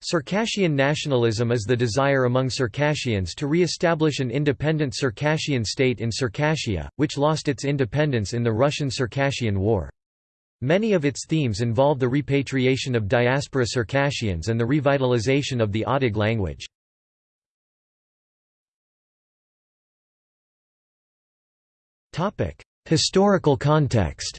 Circassian nationalism is the desire among Circassians to re-establish an independent Circassian state in Circassia, which lost its independence in the Russian–Circassian War. Many of its themes involve the repatriation of diaspora Circassians and the revitalization of the Adyghe language. Historical context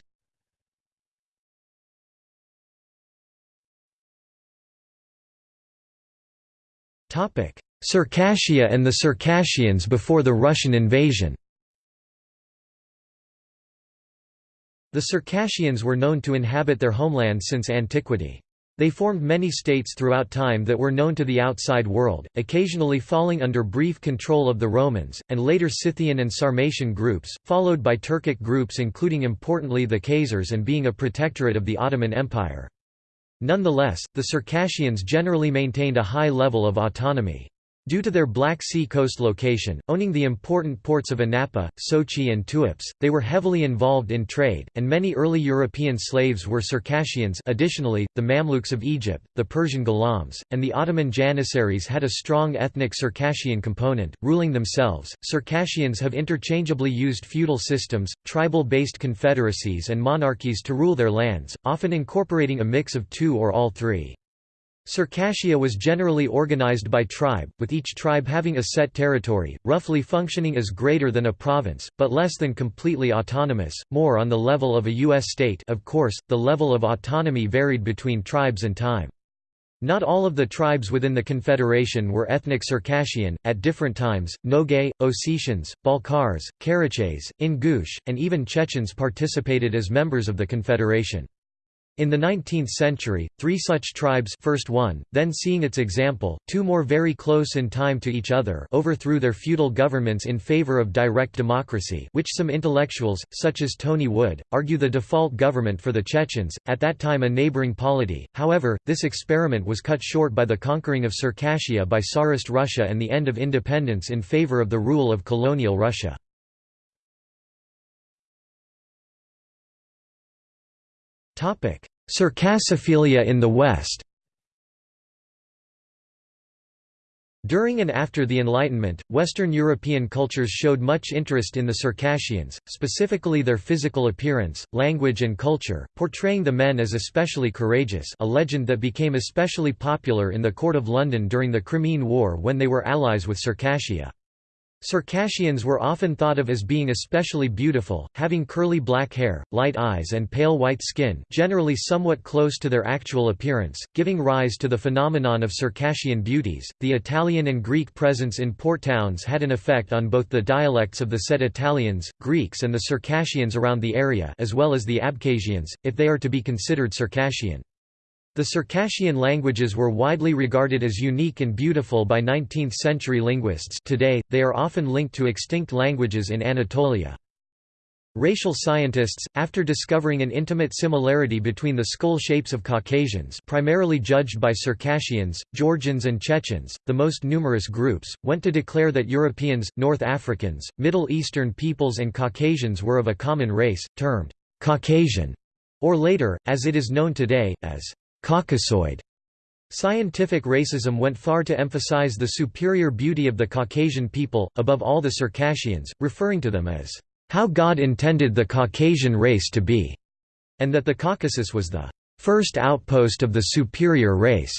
Circassia and the Circassians before the Russian invasion The Circassians were known to inhabit their homeland since antiquity. They formed many states throughout time that were known to the outside world, occasionally falling under brief control of the Romans, and later Scythian and Sarmatian groups, followed by Turkic groups including importantly the Khazars and being a protectorate of the Ottoman Empire. Nonetheless, the Circassians generally maintained a high level of autonomy. Due to their Black Sea coast location, owning the important ports of Anapa, Sochi and Tuapse, they were heavily involved in trade, and many early European slaves were Circassians additionally, the Mamluks of Egypt, the Persian Ghulams, and the Ottoman Janissaries had a strong ethnic Circassian component, ruling themselves. Circassians have interchangeably used feudal systems, tribal-based confederacies and monarchies to rule their lands, often incorporating a mix of two or all three. Circassia was generally organized by tribe, with each tribe having a set territory, roughly functioning as greater than a province, but less than completely autonomous, more on the level of a U.S. state of course, the level of autonomy varied between tribes and time. Not all of the tribes within the confederation were ethnic Circassian, at different times, Nogay, Ossetians, Balkars, Karachays, Ingush, and even Chechens participated as members of the confederation. In the 19th century, three such tribes first one, then seeing its example, two more very close in time to each other overthrew their feudal governments in favor of direct democracy which some intellectuals, such as Tony Wood, argue the default government for the Chechens, at that time a neighboring polity. However, this experiment was cut short by the conquering of Circassia by Tsarist Russia and the end of independence in favor of the rule of colonial Russia. Circassophilia in the West During and after the Enlightenment, Western European cultures showed much interest in the Circassians, specifically their physical appearance, language and culture, portraying the men as especially courageous a legend that became especially popular in the court of London during the Crimean War when they were allies with Circassia. Circassians were often thought of as being especially beautiful, having curly black hair, light eyes and pale white skin generally somewhat close to their actual appearance, giving rise to the phenomenon of Circassian beauties. The Italian and Greek presence in port towns had an effect on both the dialects of the said Italians, Greeks and the Circassians around the area as well as the Abkhazians, if they are to be considered Circassian. The Circassian languages were widely regarded as unique and beautiful by 19th-century linguists today, they are often linked to extinct languages in Anatolia. Racial scientists, after discovering an intimate similarity between the skull shapes of Caucasians primarily judged by Circassians, Georgians and Chechens, the most numerous groups, went to declare that Europeans, North Africans, Middle Eastern peoples and Caucasians were of a common race, termed «Caucasian», or later, as it is known today, as Caucasoid. Scientific racism went far to emphasize the superior beauty of the Caucasian people, above all the Circassians, referring to them as, "...how God intended the Caucasian race to be", and that the Caucasus was the first outpost of the superior race.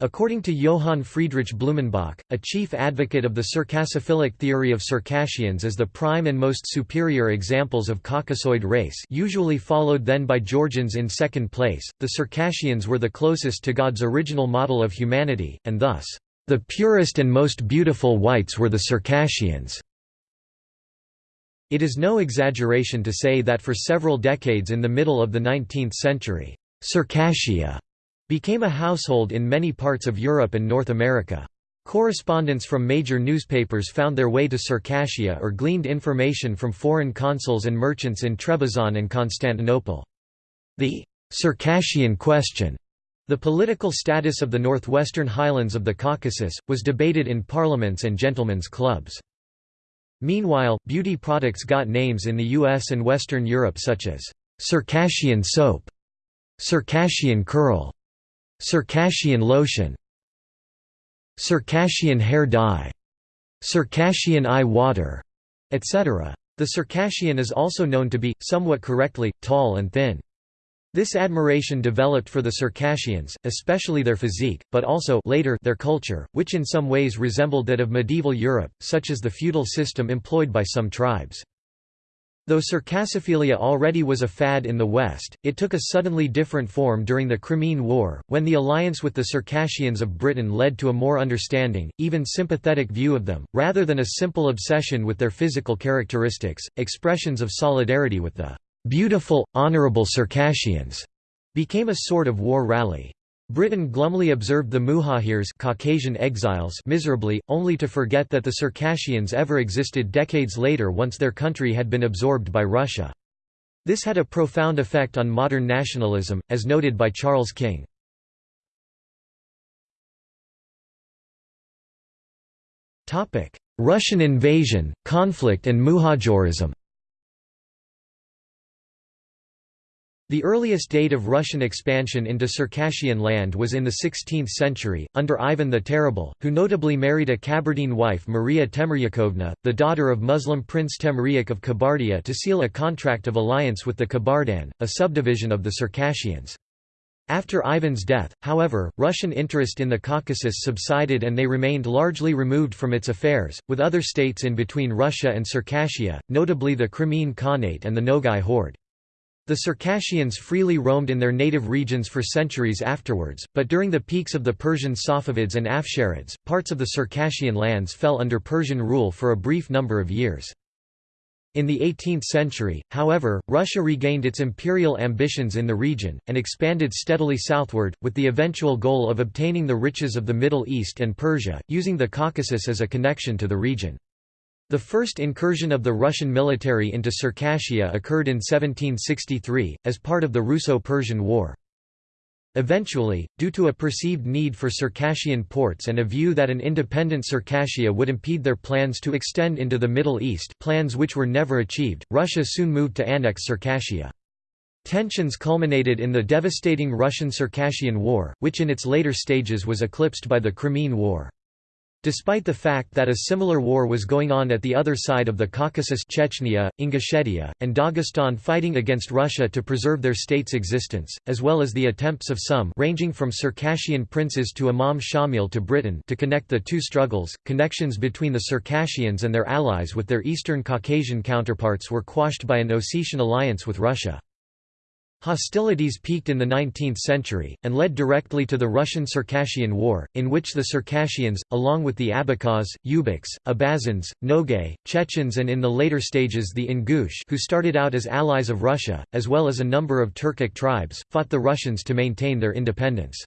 According to Johann Friedrich Blumenbach, a chief advocate of the Circassophilic theory of Circassians as the prime and most superior examples of Caucasoid race usually followed then by Georgians in second place, the Circassians were the closest to God's original model of humanity, and thus, "...the purest and most beautiful whites were the Circassians." It is no exaggeration to say that for several decades in the middle of the 19th century, Circassia became a household in many parts of Europe and North America. Correspondents from major newspapers found their way to Circassia or gleaned information from foreign consuls and merchants in Trebizond and Constantinople. The Circassian question, the political status of the northwestern highlands of the Caucasus, was debated in parliaments and gentlemen's clubs. Meanwhile, beauty products got names in the US and Western Europe such as Circassian soap, Circassian curl, Circassian lotion Circassian hair dye Circassian eye water, etc. The Circassian is also known to be, somewhat correctly, tall and thin. This admiration developed for the Circassians, especially their physique, but also later their culture, which in some ways resembled that of medieval Europe, such as the feudal system employed by some tribes. Though Circassophilia already was a fad in the West, it took a suddenly different form during the Crimean War, when the alliance with the Circassians of Britain led to a more understanding, even sympathetic view of them, rather than a simple obsession with their physical characteristics, expressions of solidarity with the "'beautiful, honourable Circassians' became a sort of war rally. Britain glumly observed the Muhajirs Caucasian exiles miserably, only to forget that the Circassians ever existed decades later once their country had been absorbed by Russia. This had a profound effect on modern nationalism, as noted by Charles King. Russian invasion, conflict and Muhajirism The earliest date of Russian expansion into Circassian land was in the 16th century, under Ivan the Terrible, who notably married a Kabardine wife Maria Temryukovna, the daughter of Muslim Prince Temryuk of Kabardia to seal a contract of alliance with the Kabardan, a subdivision of the Circassians. After Ivan's death, however, Russian interest in the Caucasus subsided and they remained largely removed from its affairs, with other states in between Russia and Circassia, notably the Crimean Khanate and the Nogai Horde. The Circassians freely roamed in their native regions for centuries afterwards, but during the peaks of the Persian Safavids and Afsharids, parts of the Circassian lands fell under Persian rule for a brief number of years. In the 18th century, however, Russia regained its imperial ambitions in the region, and expanded steadily southward, with the eventual goal of obtaining the riches of the Middle East and Persia, using the Caucasus as a connection to the region. The first incursion of the Russian military into Circassia occurred in 1763, as part of the Russo-Persian War. Eventually, due to a perceived need for Circassian ports and a view that an independent Circassia would impede their plans to extend into the Middle East plans which were never achieved, Russia soon moved to annex Circassia. Tensions culminated in the devastating Russian–Circassian War, which in its later stages was eclipsed by the Crimean War. Despite the fact that a similar war was going on at the other side of the Caucasus Chechnya, Ingushetia, and Dagestan fighting against Russia to preserve their state's existence, as well as the attempts of some ranging from Circassian princes to Imam Shamil to Britain to connect the two struggles, connections between the Circassians and their allies with their eastern Caucasian counterparts were quashed by an Ossetian alliance with Russia. Hostilities peaked in the 19th century, and led directly to the Russian–Circassian War, in which the Circassians, along with the Abkhaz, Ubykhs, Abazins, Nogay, Chechens and in the later stages the Ingush who started out as allies of Russia, as well as a number of Turkic tribes, fought the Russians to maintain their independence.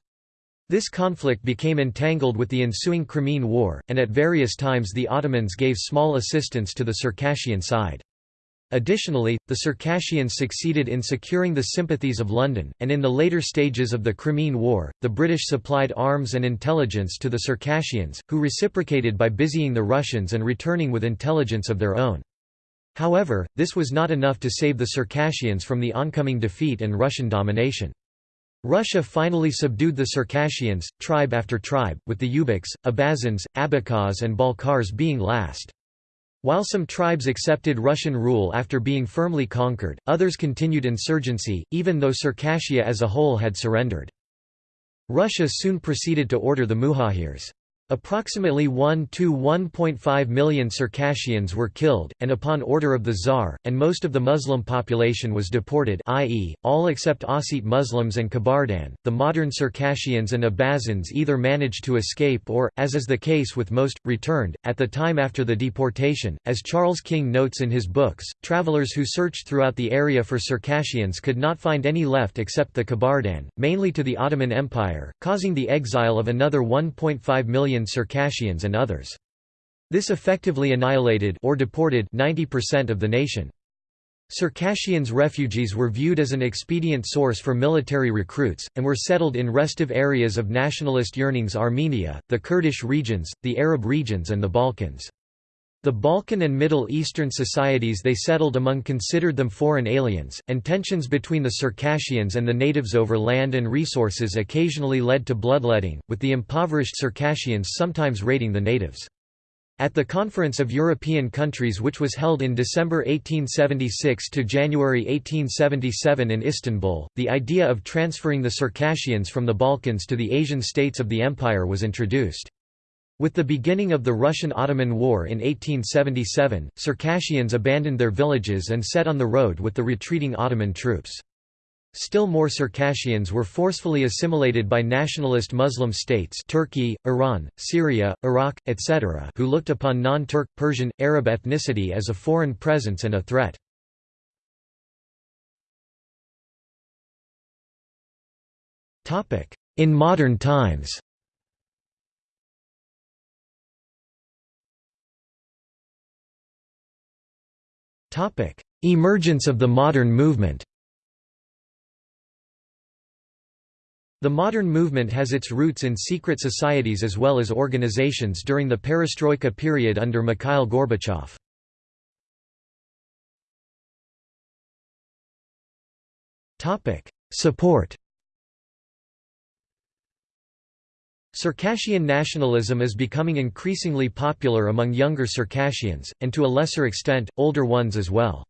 This conflict became entangled with the ensuing Crimean War, and at various times the Ottomans gave small assistance to the Circassian side. Additionally, the Circassians succeeded in securing the sympathies of London, and in the later stages of the Crimean War, the British supplied arms and intelligence to the Circassians, who reciprocated by busying the Russians and returning with intelligence of their own. However, this was not enough to save the Circassians from the oncoming defeat and Russian domination. Russia finally subdued the Circassians, tribe after tribe, with the Ubykhs, Abazins, Abkhaz and Balkars being last. While some tribes accepted Russian rule after being firmly conquered, others continued insurgency, even though Circassia as a whole had surrendered. Russia soon proceeded to order the Muhajirs Approximately 1 to 1.5 million Circassians were killed, and upon order of the Tsar, and most of the Muslim population was deported i.e., all except Ossete Muslims and Kabardan. The modern Circassians and Abazins either managed to escape or, as is the case with most, returned. At the time after the deportation, as Charles King notes in his books, travelers who searched throughout the area for Circassians could not find any left except the Kabardan, mainly to the Ottoman Empire, causing the exile of another 1.5 million Circassians and others. This effectively annihilated or deported 90% of the nation. Circassians refugees were viewed as an expedient source for military recruits, and were settled in restive areas of nationalist yearnings Armenia, the Kurdish regions, the Arab regions and the Balkans. The Balkan and Middle Eastern societies they settled among considered them foreign aliens, and tensions between the Circassians and the natives over land and resources occasionally led to bloodletting, with the impoverished Circassians sometimes raiding the natives. At the Conference of European Countries which was held in December 1876 to January 1877 in Istanbul, the idea of transferring the Circassians from the Balkans to the Asian states of the empire was introduced. With the beginning of the Russian–Ottoman War in 1877, Circassians abandoned their villages and set on the road with the retreating Ottoman troops. Still more Circassians were forcefully assimilated by nationalist Muslim states Turkey, Iran, Syria, Iraq, etc. who looked upon non-Turk, Persian, Arab ethnicity as a foreign presence and a threat. In modern times Emergence of the modern movement. The modern movement has its roots in secret societies as well as organizations during the perestroika period under Mikhail Gorbachev. Support Circassian nationalism is becoming increasingly popular among younger Circassians, and to a lesser extent, older ones as well.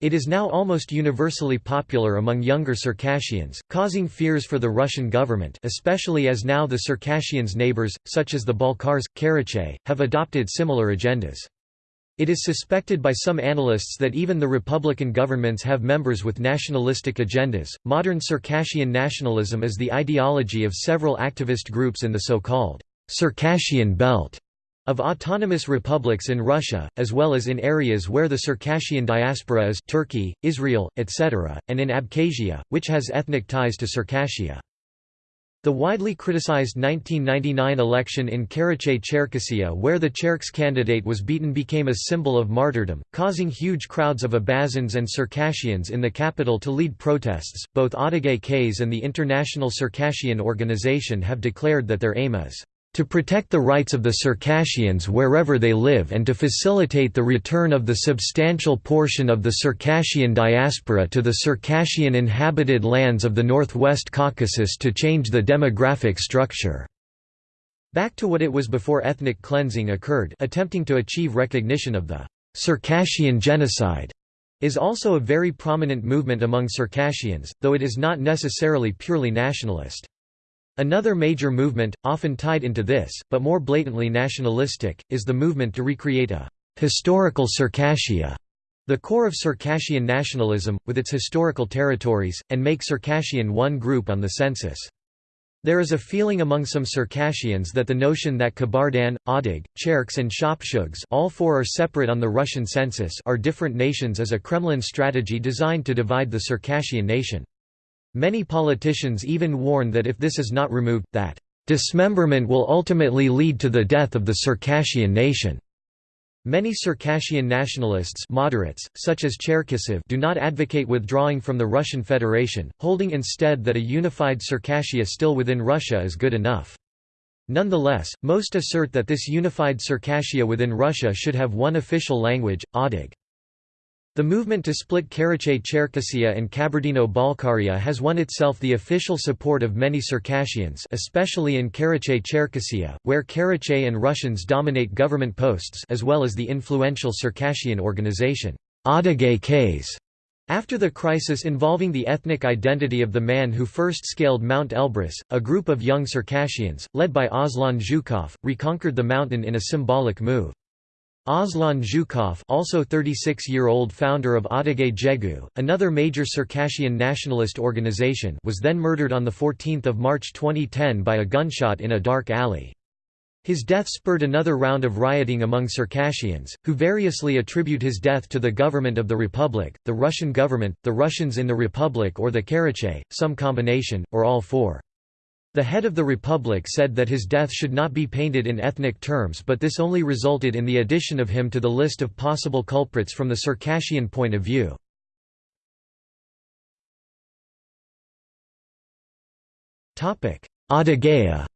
It is now almost universally popular among younger Circassians, causing fears for the Russian government especially as now the Circassians' neighbors, such as the Balkars, Karachay, have adopted similar agendas. It is suspected by some analysts that even the Republican governments have members with nationalistic agendas. Modern Circassian nationalism is the ideology of several activist groups in the so called Circassian Belt of autonomous republics in Russia, as well as in areas where the Circassian diaspora is Turkey, Israel, etc., and in Abkhazia, which has ethnic ties to Circassia. The widely criticized 1999 election in Karachay-Cherkessia where the Cherks candidate was beaten became a symbol of martyrdom, causing huge crowds of Abazins and Circassians in the capital to lead protests. Both Adyghe Khase and the International Circassian Organization have declared that their aim is to protect the rights of the Circassians wherever they live and to facilitate the return of the substantial portion of the Circassian diaspora to the Circassian inhabited lands of the Northwest Caucasus to change the demographic structure. Back to what it was before ethnic cleansing occurred attempting to achieve recognition of the Circassian genocide is also a very prominent movement among Circassians, though it is not necessarily purely nationalist. Another major movement, often tied into this, but more blatantly nationalistic, is the movement to recreate a «historical Circassia», the core of Circassian nationalism, with its historical territories, and make Circassian one group on the census. There is a feeling among some Circassians that the notion that Kabardan, Adyghe, Cherks and Shapsugs all four are separate on the Russian census are different nations is a Kremlin strategy designed to divide the Circassian nation. Many politicians even warn that if this is not removed, that dismemberment will ultimately lead to the death of the Circassian nation. Many Circassian nationalists moderates, such as Cherkasov do not advocate withdrawing from the Russian Federation, holding instead that a unified Circassia still within Russia is good enough. Nonetheless, most assert that this unified Circassia within Russia should have one official language, Adyghe. The movement to split Karachay-Cherkessia and Kabardino-Balkaria has won itself the official support of many Circassians especially in Karachay-Cherkessia, where Karachay and Russians dominate government posts as well as the influential Circassian organization, Adyghe Khase. After the crisis involving the ethnic identity of the man who first scaled Mount Elbrus, a group of young Circassians, led by Aslan Zhukov, reconquered the mountain in a symbolic move. Aslan Zhukov also 36-year-old founder of Adigay Jegu, another major Circassian nationalist organization was then murdered on 14 March 2010 by a gunshot in a dark alley. His death spurred another round of rioting among Circassians, who variously attribute his death to the government of the Republic, the Russian government, the Russians in the Republic or the Karachay, some combination, or all four. The head of the Republic said that his death should not be painted in ethnic terms but this only resulted in the addition of him to the list of possible culprits from the Circassian point of view. Adygea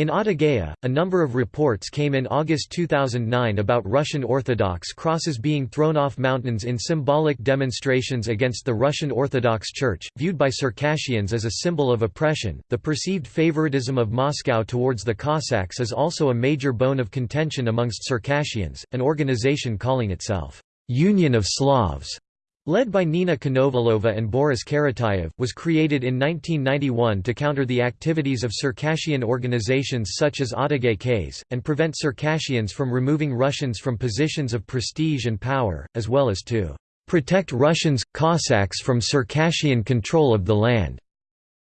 In Adygea, a number of reports came in August 2009 about Russian Orthodox crosses being thrown off mountains in symbolic demonstrations against the Russian Orthodox Church, viewed by Circassians as a symbol of oppression. The perceived favoritism of Moscow towards the Cossacks is also a major bone of contention amongst Circassians, an organization calling itself Union of Slavs led by Nina Konovalova and Boris Karatayev, was created in 1991 to counter the activities of Circassian organizations such as Kays, and prevent Circassians from removing Russians from positions of prestige and power, as well as to protect Russians, Cossacks from Circassian control of the land.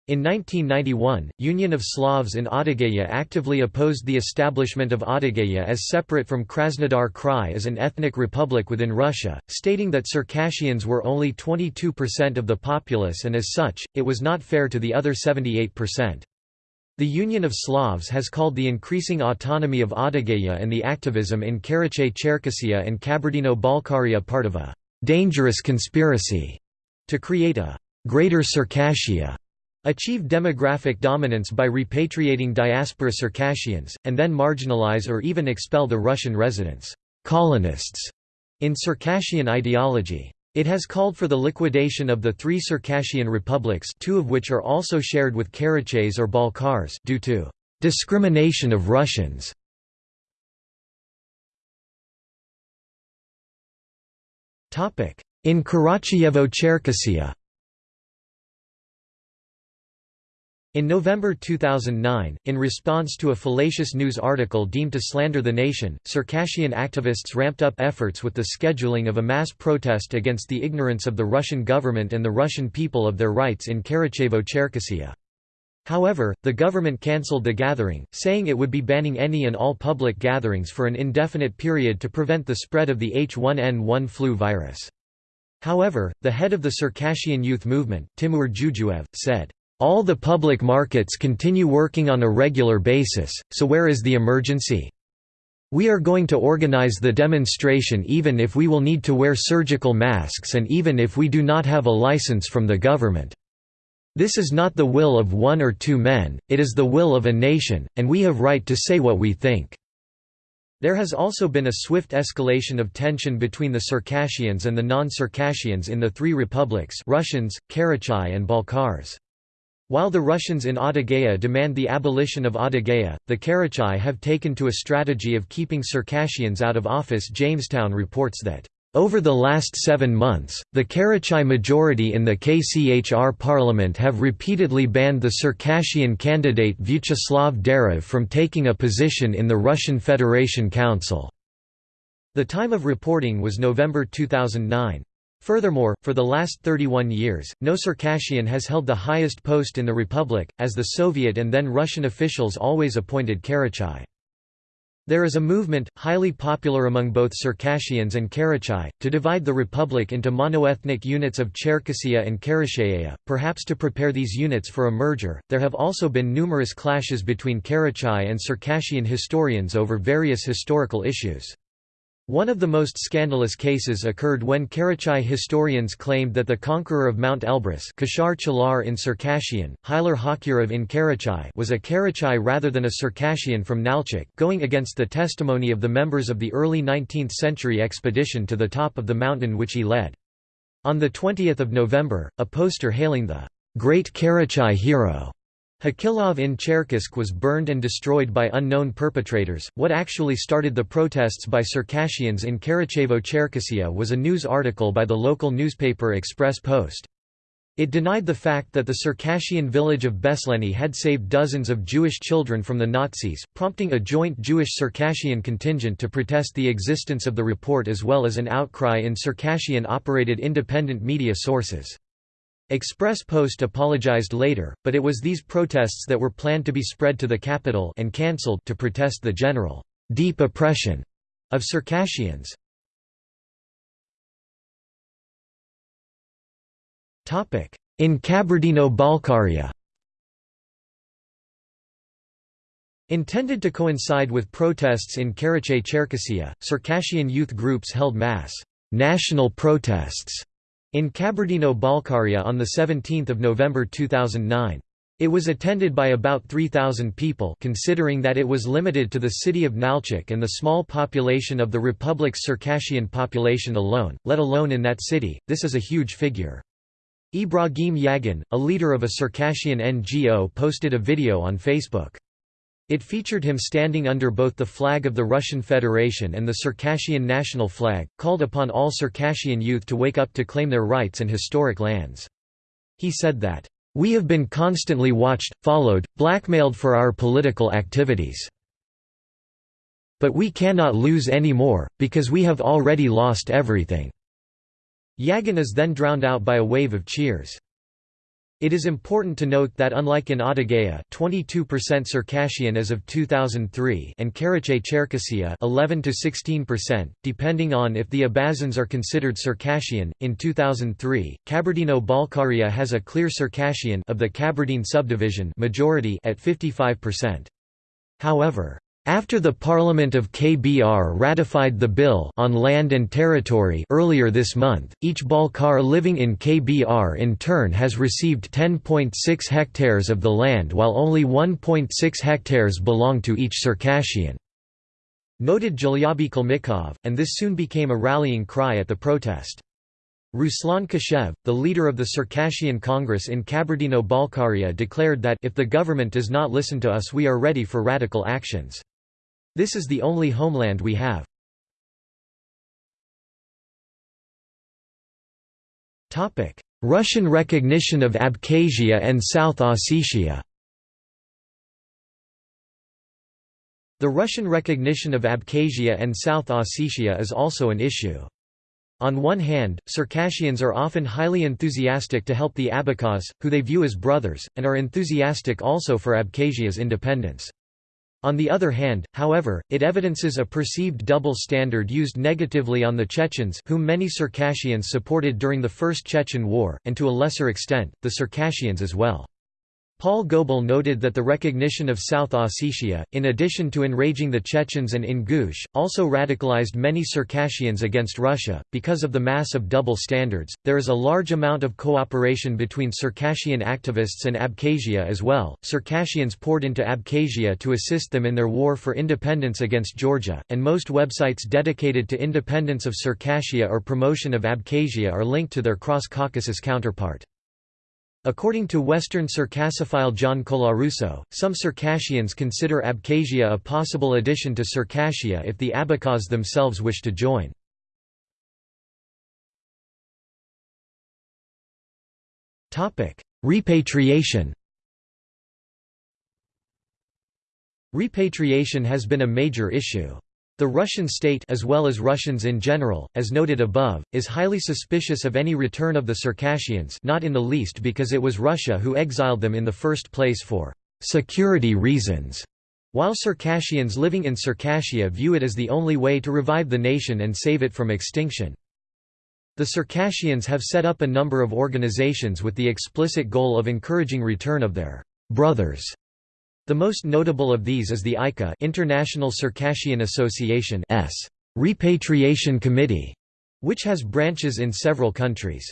In 1991, Union of Slavs in Adygea actively opposed the establishment of Adygea as separate from Krasnodar Krai as an ethnic republic within Russia, stating that Circassians were only 22% of the populace and as such, it was not fair to the other 78%. The Union of Slavs has called the increasing autonomy of Adygea and the activism in Karachay-Cherkessia and Kabardino-Balkaria part of a «dangerous conspiracy» to create a «greater Circassia» achieve demographic dominance by repatriating diaspora Circassians, and then marginalize or even expel the Russian residents colonists in Circassian ideology. It has called for the liquidation of the three Circassian republics two of which are also shared with Karachays or Balkars due to discrimination of Russians. In Karachayevo-Cherkessia In November 2009, in response to a fallacious news article deemed to slander the nation, Circassian activists ramped up efforts with the scheduling of a mass protest against the ignorance of the Russian government and the Russian people of their rights in Karachayevo-Cherkessia. However, the government cancelled the gathering, saying it would be banning any and all public gatherings for an indefinite period to prevent the spread of the H1N1 flu virus. However, the head of the Circassian youth movement, Timur Jujuev, said, all the public markets continue working on a regular basis, so where is the emergency? We are going to organize the demonstration even if we will need to wear surgical masks and even if we do not have a license from the government. This is not the will of one or two men, it is the will of a nation, and we have right to say what we think." There has also been a swift escalation of tension between the Circassians and the non-Circassians in the three republics Russians, Karachay and Balkars. While the Russians in Adygea demand the abolition of Adygea, the Karachai have taken to a strategy of keeping Circassians out of office Jamestown reports that, "...over the last seven months, the Karachai majority in the KCHR parliament have repeatedly banned the Circassian candidate Vyacheslav Derev from taking a position in the Russian Federation Council." The time of reporting was November 2009. Furthermore, for the last 31 years, no Circassian has held the highest post in the republic, as the Soviet and then Russian officials always appointed Karachai. There is a movement, highly popular among both Circassians and Karachai, to divide the republic into monoethnic units of Cherkessia and Karachaya, perhaps to prepare these units for a merger. There have also been numerous clashes between Karachai and Circassian historians over various historical issues. One of the most scandalous cases occurred when Karachai historians claimed that the conqueror of Mount Elbrus Kashar Chalar in Circassian, Hylar Hakyurov in Karachay was a Karachai rather than a Circassian from Nalchik going against the testimony of the members of the early 19th century expedition to the top of the mountain which he led. On 20 November, a poster hailing the "'Great Karachai Hero' Hakilov in Cherkessk was burned and destroyed by unknown perpetrators. What actually started the protests by Circassians in Karachayevo-Cherkessia was a news article by the local newspaper Express Post. It denied the fact that the Circassian village of Besleni had saved dozens of Jewish children from the Nazis, prompting a joint Jewish-Circassian contingent to protest the existence of the report as well as an outcry in Circassian-operated independent media sources. Express Post apologized later, but it was these protests that were planned to be spread to the capital and cancelled to protest the general deep oppression of Circassians. In Kabardino-Balkaria Intended to coincide with protests in Karachay-Cherkessia, Circassian youth groups held mass. National protests in Kabardino-Balkaria on 17 November 2009. It was attended by about 3,000 people considering that it was limited to the city of Nalchik and the small population of the Republic's Circassian population alone, let alone in that city, this is a huge figure. Ibrahim Yagin, a leader of a Circassian NGO posted a video on Facebook. It featured him standing under both the flag of the Russian Federation and the Circassian national flag, called upon all Circassian youth to wake up to claim their rights and historic lands. He said that, "...we have been constantly watched, followed, blackmailed for our political activities. But we cannot lose any more, because we have already lost everything." Yagin is then drowned out by a wave of cheers. It is important to note that unlike in Adygea 22% Circassian as of 2003 and Karachay-Cherkessia 11 to 16%, depending on if the Abazins are considered Circassian, in 2003, Kabardino-Balkaria has a clear Circassian of the Kabardine subdivision majority at 55%. However, after the Parliament of KBR ratified the Bill on Land and Territory earlier this month, each Balkar living in KBR in turn has received 10.6 hectares of the land while only 1.6 hectares belong to each Circassian. Noted Gelyaby Kalmykov, and this soon became a rallying cry at the protest. Ruslan Kashev, the leader of the Circassian Congress in Kabardino-Balkaria declared that if the government does not listen to us we are ready for radical actions. This is the only homeland we have. Russian recognition of Abkhazia and South Ossetia The Russian recognition of Abkhazia and South Ossetia is also an issue. On one hand, Circassians are often highly enthusiastic to help the Abkhaz, who they view as brothers, and are enthusiastic also for Abkhazia's independence. On the other hand, however, it evidences a perceived double standard used negatively on the Chechens whom many Circassians supported during the First Chechen War, and to a lesser extent, the Circassians as well. Paul Goble noted that the recognition of South Ossetia, in addition to enraging the Chechens and Ingush, also radicalized many Circassians against Russia. Because of the mass of double standards, there is a large amount of cooperation between Circassian activists and Abkhazia as well. Circassians poured into Abkhazia to assist them in their war for independence against Georgia, and most websites dedicated to independence of Circassia or promotion of Abkhazia are linked to their cross Caucasus counterpart. According to Western Circassophile John Colarusso, some Circassians consider Abkhazia a possible addition to Circassia if the Abkhaz themselves wish to join. Repatriation Repatriation has been a major issue. The Russian state as well as Russians in general, as noted above, is highly suspicious of any return of the Circassians not in the least because it was Russia who exiled them in the first place for «security reasons», while Circassians living in Circassia view it as the only way to revive the nation and save it from extinction. The Circassians have set up a number of organizations with the explicit goal of encouraging return of their «brothers» The most notable of these is the ICA International Circassian Association S. Repatriation Committee, which has branches in several countries.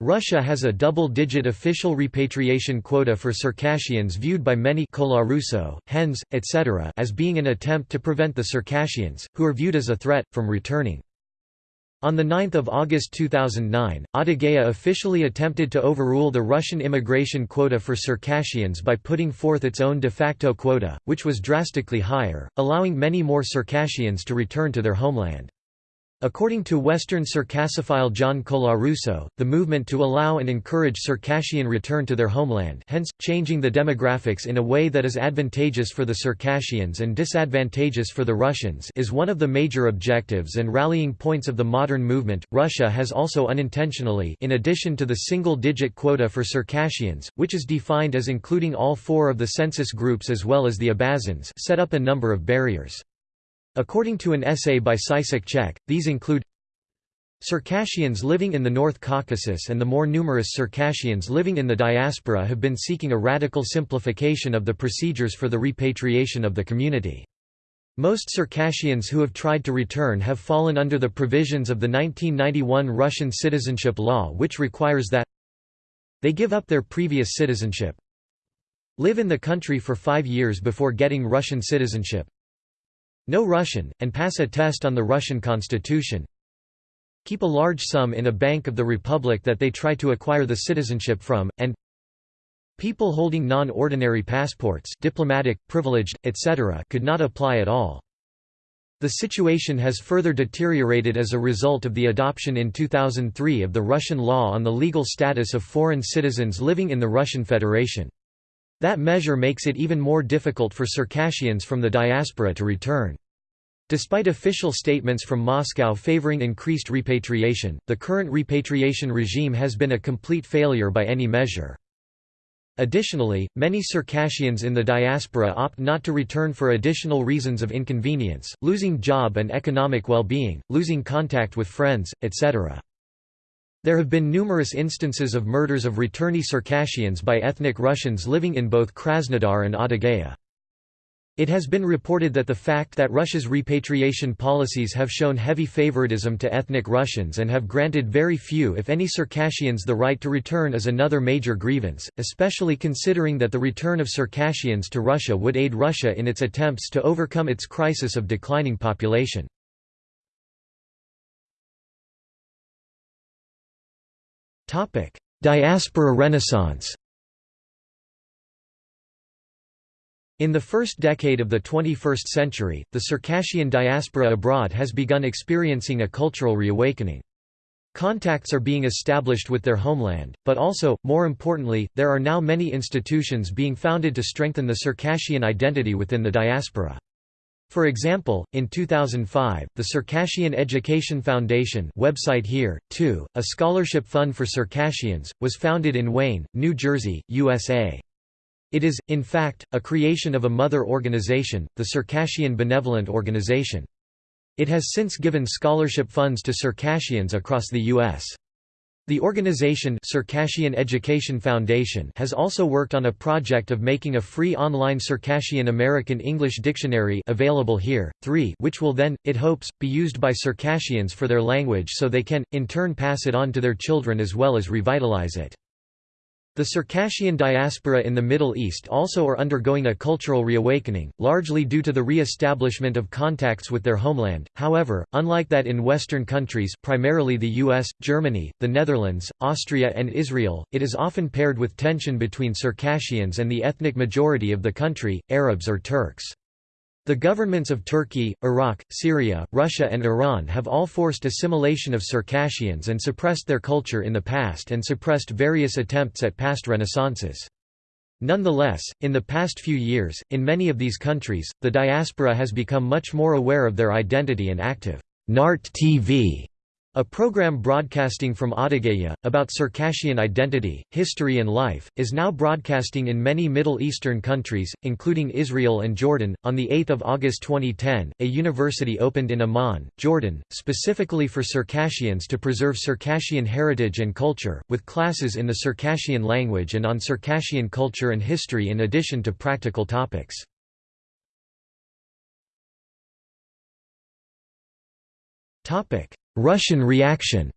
Russia has a double-digit official repatriation quota for Circassians viewed by many Colarusso, Henze, etc. as being an attempt to prevent the Circassians, who are viewed as a threat, from returning. On 9 August 2009, Adygea officially attempted to overrule the Russian immigration quota for Circassians by putting forth its own de facto quota, which was drastically higher, allowing many more Circassians to return to their homeland. According to Western Circassophile John Colarusso, the movement to allow and encourage Circassian return to their homeland hence, changing the demographics in a way that is advantageous for the Circassians and disadvantageous for the Russians is one of the major objectives and rallying points of the modern movement. Russia has also unintentionally in addition to the single-digit quota for Circassians, which is defined as including all four of the census groups as well as the Abazins set up a number of barriers. According to an essay by Sisek Chek, these include Circassians living in the North Caucasus and the more numerous Circassians living in the diaspora have been seeking a radical simplification of the procedures for the repatriation of the community. Most Circassians who have tried to return have fallen under the provisions of the 1991 Russian citizenship law which requires that they give up their previous citizenship, Live in the country for five years before getting Russian citizenship. Know Russian, and pass a test on the Russian constitution. Keep a large sum in a bank of the republic that they try to acquire the citizenship from, and People holding non-ordinary passports diplomatic, privileged, etc. could not apply at all. The situation has further deteriorated as a result of the adoption in 2003 of the Russian law on the legal status of foreign citizens living in the Russian Federation. That measure makes it even more difficult for Circassians from the diaspora to return. Despite official statements from Moscow favoring increased repatriation, the current repatriation regime has been a complete failure by any measure. Additionally, many Circassians in the diaspora opt not to return for additional reasons of inconvenience, losing job and economic well-being, losing contact with friends, etc. There have been numerous instances of murders of returnee Circassians by ethnic Russians living in both Krasnodar and Adygea. It has been reported that the fact that Russia's repatriation policies have shown heavy favoritism to ethnic Russians and have granted very few if any Circassians the right to return is another major grievance, especially considering that the return of Circassians to Russia would aid Russia in its attempts to overcome its crisis of declining population. Diaspora renaissance In the first decade of the 21st century, the Circassian diaspora abroad has begun experiencing a cultural reawakening. Contacts are being established with their homeland, but also, more importantly, there are now many institutions being founded to strengthen the Circassian identity within the diaspora. For example, in 2005, the Circassian Education Foundation website here, too, a scholarship fund for Circassians, was founded in Wayne, New Jersey, USA. It is, in fact, a creation of a mother organization, the Circassian Benevolent Organization. It has since given scholarship funds to Circassians across the U.S. The organization Circassian Education Foundation has also worked on a project of making a free online Circassian American English dictionary available here, 3 which will then, it hopes, be used by Circassians for their language so they can, in turn pass it on to their children as well as revitalize it. The Circassian diaspora in the Middle East also are undergoing a cultural reawakening, largely due to the re-establishment of contacts with their homeland. However, unlike that in Western countries primarily the US, Germany, the Netherlands, Austria and Israel, it is often paired with tension between Circassians and the ethnic majority of the country, Arabs or Turks. The governments of Turkey, Iraq, Syria, Russia and Iran have all forced assimilation of Circassians and suppressed their culture in the past and suppressed various attempts at past renaissances. Nonetheless, in the past few years, in many of these countries, the diaspora has become much more aware of their identity and active NART TV a program broadcasting from Adygea, about Circassian identity, history and life, is now broadcasting in many Middle Eastern countries, including Israel and Jordan. On 8 August 2010, a university opened in Amman, Jordan, specifically for Circassians to preserve Circassian heritage and culture, with classes in the Circassian language and on Circassian culture and history in addition to practical topics. Topic Russian reaction.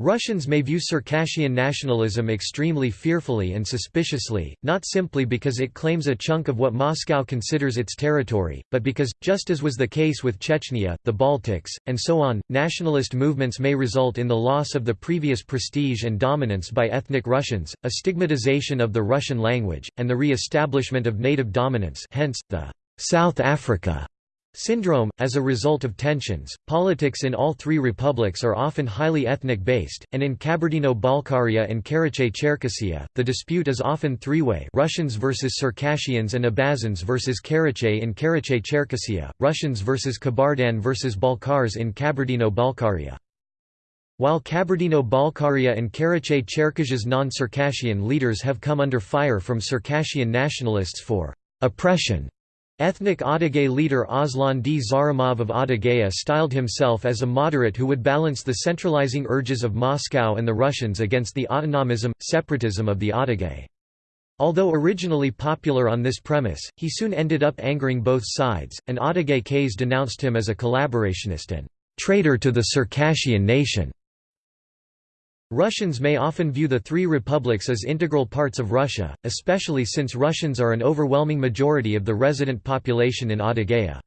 Russians may view Circassian nationalism extremely fearfully and suspiciously, not simply because it claims a chunk of what Moscow considers its territory, but because, just as was the case with Chechnya, the Baltics, and so on, nationalist movements may result in the loss of the previous prestige and dominance by ethnic Russians, a stigmatization of the Russian language, and the re-establishment of native dominance hence, the South Africa Syndrome As a result of tensions, politics in all three republics are often highly ethnic-based, and in Kabardino-Balkaria and Karachay-Cherkessia, the dispute is often three-way Russians versus Circassians and Abazins versus Karachay in Karachay-Cherkessia, Russians versus Kabardan versus Balkars in Kabardino-Balkaria. While Kabardino-Balkaria and Karachay-Cherkessia's non-Circassian leaders have come under fire from Circassian nationalists for «oppression» Ethnic Adyghe leader Aslan Dzharimov of Adygea styled himself as a moderate who would balance the centralizing urges of Moscow and the Russians against the autonomism, separatism of the Adyghe. Although originally popular on this premise, he soon ended up angering both sides, and Adyghe Ks denounced him as a collaborationist and traitor to the Circassian nation. Russians may often view the three republics as integral parts of Russia, especially since Russians are an overwhelming majority of the resident population in Adygea.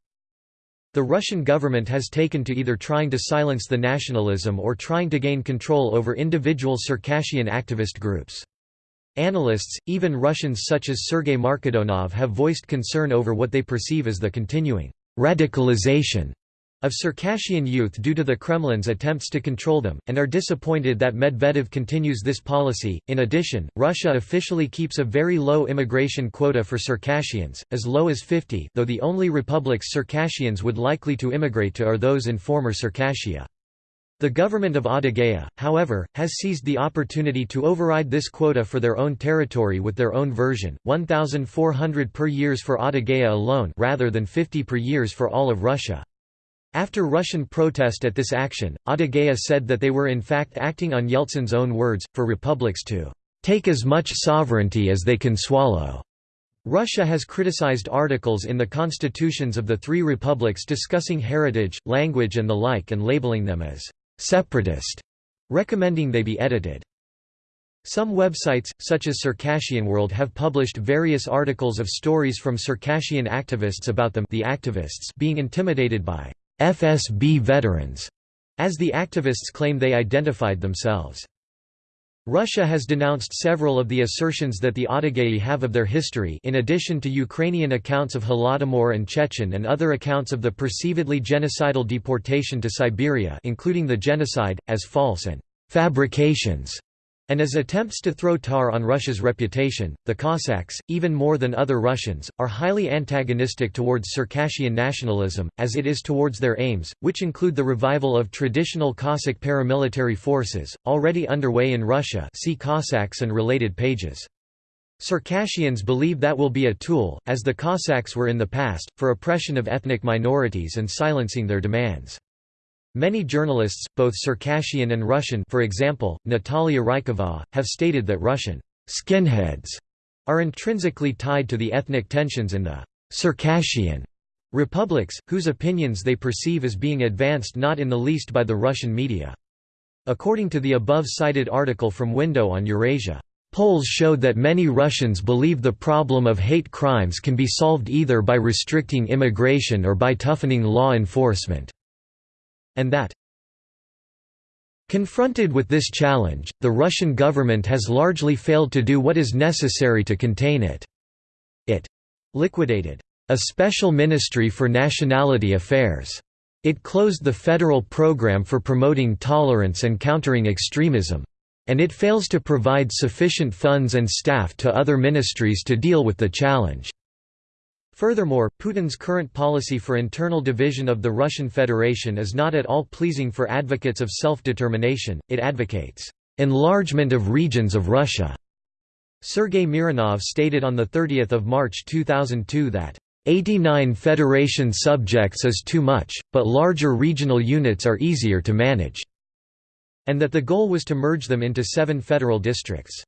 The Russian government has taken to either trying to silence the nationalism or trying to gain control over individual Circassian activist groups. Analysts, even Russians such as Sergei Markedonov have voiced concern over what they perceive as the continuing «radicalization» of Circassian youth due to the Kremlin's attempts to control them, and are disappointed that Medvedev continues this policy. In addition, Russia officially keeps a very low immigration quota for Circassians, as low as 50, though the only republics Circassians would likely to immigrate to are those in former Circassia. The government of Adygea, however, has seized the opportunity to override this quota for their own territory with their own version, 1,400 per years for Adygea alone rather than 50 per years for all of Russia. After Russian protest at this action, Adygea said that they were in fact acting on Yeltsin's own words, for republics to "...take as much sovereignty as they can swallow." Russia has criticized articles in the constitutions of the three republics discussing heritage, language and the like and labeling them as «separatist», recommending they be edited. Some websites, such as Circassian World have published various articles of stories from Circassian activists about them the activists being intimidated by FSB veterans, as the activists claim they identified themselves. Russia has denounced several of the assertions that the Adygei have of their history in addition to Ukrainian accounts of Holodomor and Chechen and other accounts of the perceivedly genocidal deportation to Siberia including the genocide, as false and «fabrications» And as attempts to throw tar on Russia's reputation, the Cossacks, even more than other Russians, are highly antagonistic towards Circassian nationalism, as it is towards their aims, which include the revival of traditional Cossack paramilitary forces, already underway in Russia see Cossacks and related pages. Circassians believe that will be a tool, as the Cossacks were in the past, for oppression of ethnic minorities and silencing their demands. Many journalists, both Circassian and Russian for example, Natalia Rykova, have stated that Russian «skinheads» are intrinsically tied to the ethnic tensions in the «Circassian» republics, whose opinions they perceive as being advanced not in the least by the Russian media. According to the above-cited article from Window on Eurasia, Polls showed that many Russians believe the problem of hate crimes can be solved either by restricting immigration or by toughening law enforcement and that Confronted with this challenge, the Russian government has largely failed to do what is necessary to contain it. It liquidated a special ministry for nationality affairs. It closed the federal program for promoting tolerance and countering extremism. And it fails to provide sufficient funds and staff to other ministries to deal with the challenge. Furthermore, Putin's current policy for internal division of the Russian Federation is not at all pleasing for advocates of self-determination, it advocates, "...enlargement of regions of Russia." Sergei Mironov stated on 30 March 2002 that, 89 federation subjects is too much, but larger regional units are easier to manage", and that the goal was to merge them into seven federal districts.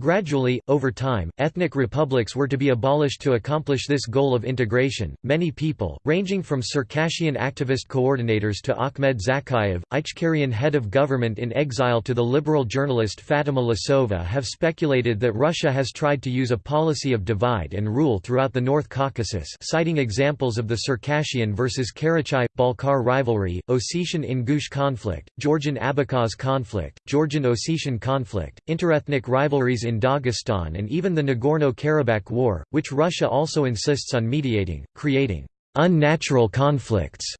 Gradually, over time, ethnic republics were to be abolished to accomplish this goal of integration. Many people, ranging from Circassian activist coordinators to Ahmed Zakayev, Ichkerian head of government in exile to the liberal journalist Fatima Tlisova, have speculated that Russia has tried to use a policy of divide and rule throughout the North Caucasus, citing examples of the Circassian versus Karachay Balkar rivalry, Ossetian Ingush conflict, Georgian Abkhaz conflict, Georgian Ossetian conflict, interethnic rivalries Dagestan and even the Nagorno-Karabakh War, which Russia also insists on mediating, creating unnatural conflicts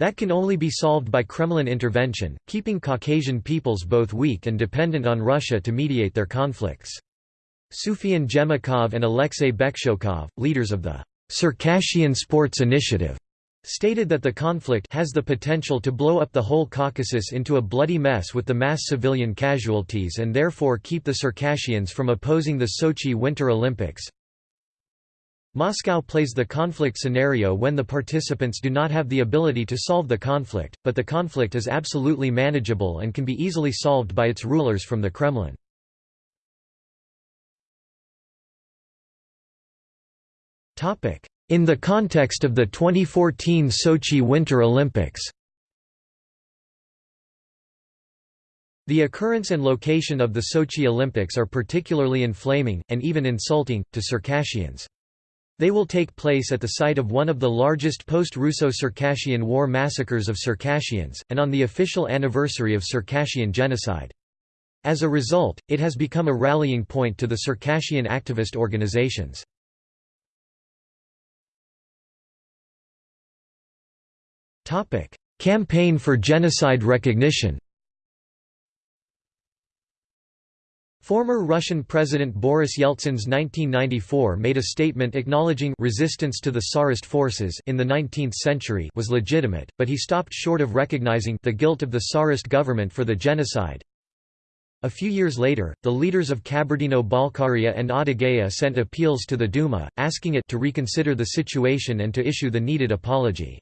that can only be solved by Kremlin intervention, keeping Caucasian peoples both weak and dependent on Russia to mediate their conflicts. Sufyan Zhemukhov and Alexei Bekshokov, leaders of the Circassian Sports Initiative, stated that the conflict has the potential to blow up the whole Caucasus into a bloody mess with the mass civilian casualties and therefore keep the Circassians from opposing the Sochi Winter Olympics. Moscow plays the conflict scenario when the participants do not have the ability to solve the conflict, but the conflict is absolutely manageable and can be easily solved by its rulers from the Kremlin. Topic: in the context of the 2014 Sochi Winter Olympics The occurrence and location of the Sochi Olympics are particularly inflaming, and even insulting, to Circassians. They will take place at the site of one of the largest post-Russo-Circassian war massacres of Circassians, and on the official anniversary of Circassian genocide. As a result, it has become a rallying point to the Circassian activist organizations. Campaign for genocide recognition Former Russian President Boris Yeltsin's 1994 made a statement acknowledging resistance to the Tsarist forces in the 19th century was legitimate, but he stopped short of recognizing the guilt of the Tsarist government for the genocide. A few years later, the leaders of Kabardino-Balkaria and Adygea sent appeals to the Duma, asking it to reconsider the situation and to issue the needed apology.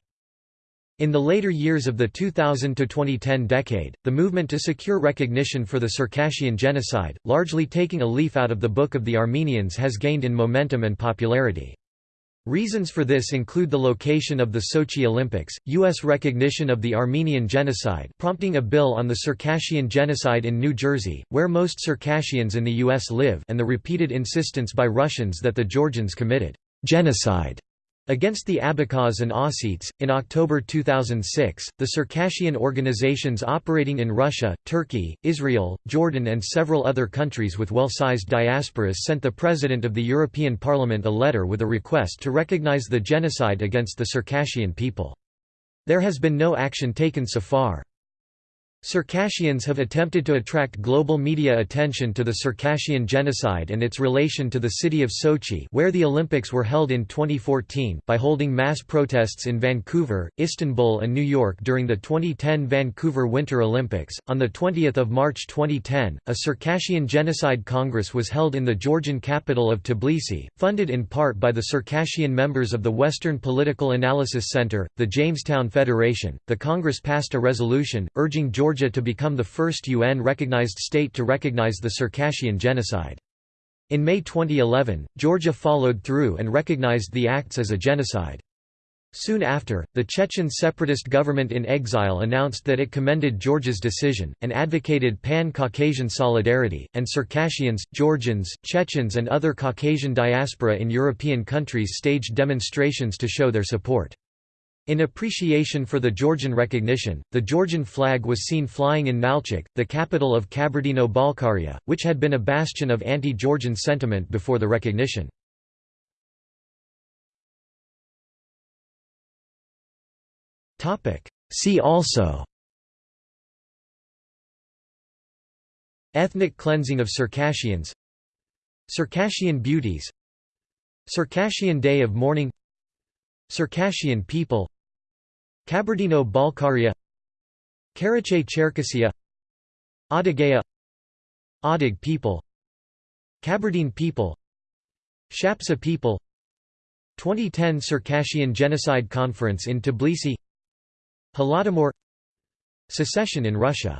In the later years of the 2000–2010 decade, the movement to secure recognition for the Circassian genocide, largely taking a leaf out of the Book of the Armenians has gained in momentum and popularity. Reasons for this include the location of the Sochi Olympics, U.S. recognition of the Armenian genocide prompting a bill on the Circassian genocide in New Jersey, where most Circassians in the U.S. live and the repeated insistence by Russians that the Georgians committed genocide Against the Abkhaz and Ossets, in October 2006, the Circassian organizations operating in Russia, Turkey, Israel, Jordan and several other countries with well-sized diasporas sent the President of the European Parliament a letter with a request to recognize the genocide against the Circassian people. There has been no action taken so far. Circassians have attempted to attract global media attention to the Circassian genocide and its relation to the city of Sochi where the Olympics were held in 2014 by holding mass protests in Vancouver, Istanbul and New York during the 2010 Vancouver Winter Olympics. On the 20th of March 2010, a Circassian Genocide Congress was held in the Georgian capital of Tbilisi, funded in part by the Circassian members of the Western Political Analysis Center, the Jamestown Federation. The Congress passed a resolution urging Georgia Georgia to become the first UN-recognized state to recognize the Circassian genocide. In May 2011, Georgia followed through and recognized the acts as a genocide. Soon after, the Chechen separatist government in exile announced that it commended Georgia's decision, and advocated pan-Caucasian solidarity, and Circassians, Georgians, Chechens and other Caucasian diaspora in European countries staged demonstrations to show their support. In appreciation for the Georgian recognition, the Georgian flag was seen flying in Nalchik, the capital of Kabardino-Balkaria, which had been a bastion of anti-Georgian sentiment before the recognition. See also Ethnic cleansing of Circassians Circassian beauties Circassian Day of Mourning Circassian people Kabardino-Balkaria Karachay-Cherkessia Adygea Adyghe people Kabardine people Shapsug people. 2010 Circassian Genocide Conference in Tbilisi Holodomor Secession in Russia